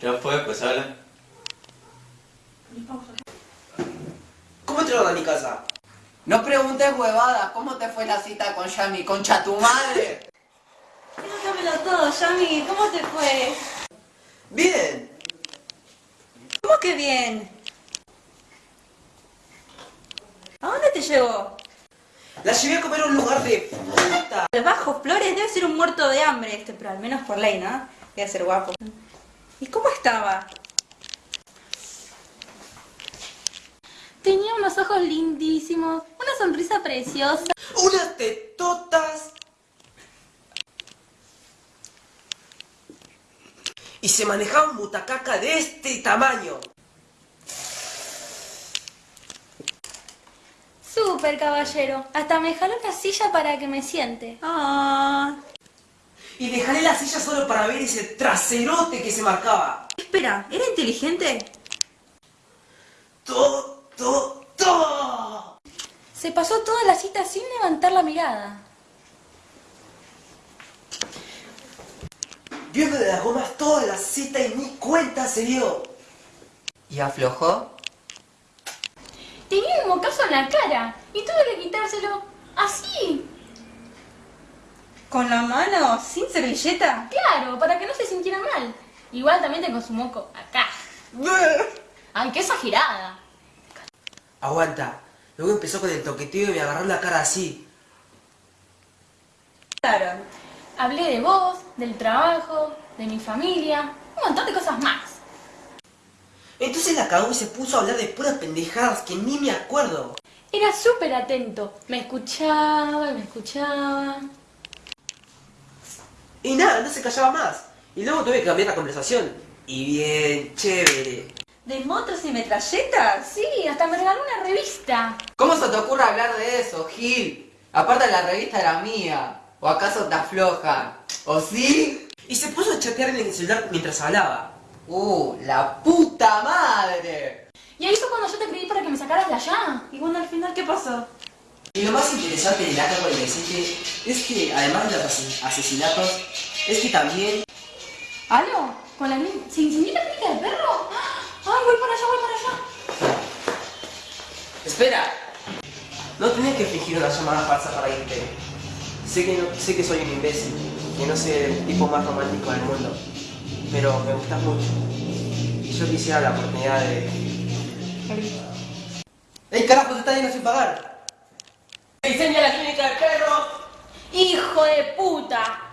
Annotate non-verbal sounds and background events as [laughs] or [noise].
Ya fue, pues habla. ¿Cómo te lo a mi casa? No preguntes huevada, ¿cómo te fue la cita con Yami? ¡Concha tu madre! Cuéntamelo todo, Yami, ¿cómo te fue? Bien. ¿Cómo que bien? ¿A dónde te llevó? La llevé a comer a un lugar de puta. Al Bajo Flores debe ser un muerto de hambre este, pero al menos por ley, ¿no? Debe ser guapo. ¿Y cómo estaba? Tenía unos ojos lindísimos, una sonrisa preciosa. Unas tetotas. Y se manejaba un butacaca de este tamaño. Súper caballero. Hasta me jaló la silla para que me siente. Ah. Y dejaré la silla solo para ver ese traserote que se marcaba. Espera, ¿era inteligente? Todo, todo, todo. Se pasó toda la cita sin levantar la mirada. Viendo de las gomas toda la cita y ni cuenta se dio. ¿Y aflojó? Mocazo en la cara y tuve que quitárselo así. ¿Con la mano? ¿Sin servilleta? Claro, para que no se sintiera mal. Igual también tengo su moco acá. [laughs] Ay, qué exagerada. Aguanta. Luego empezó con el toqueteo y me agarró la cara así. Claro. Hablé de vos, del trabajo, de mi familia, un montón de cosas más. Entonces la cagó y se puso a hablar de puras pendejadas que ni me acuerdo. Era súper atento. Me escuchaba y me escuchaba. Y nada, no se callaba más. Y luego tuve que cambiar la conversación. Y bien, chévere. ¿De motos y metralletas? Sí, hasta me regaló una revista. ¿Cómo se te ocurre hablar de eso, Gil? Aparte la revista era mía. ¿O acaso te afloja? ¿O sí? Y se puso a chatear en el celular mientras hablaba. ¡Uh, la puta madre! Y ahí fue cuando yo te pedí para que me sacaras de allá. Y bueno, al final, ¿qué pasó? Y lo más interesante del acto 47 es que, además de los ases- asesinatos, es que también... ¿Aló? ¿Con la? ¿Se incendió la clínica del perro? ¡Ay, voy para allá, voy para allá! ¡Espera! No tenés que fingir una llamada falsa para irte. Sé que, no- sé que soy un imbécil, que no soy el tipo más romántico del mundo, pero me gustas mucho. Y yo quisiera la oportunidad de... ¡Ey, carajo, se está yendo sin pagar! ¡Se incendia la clínica del perro! ¡Hijo de puta!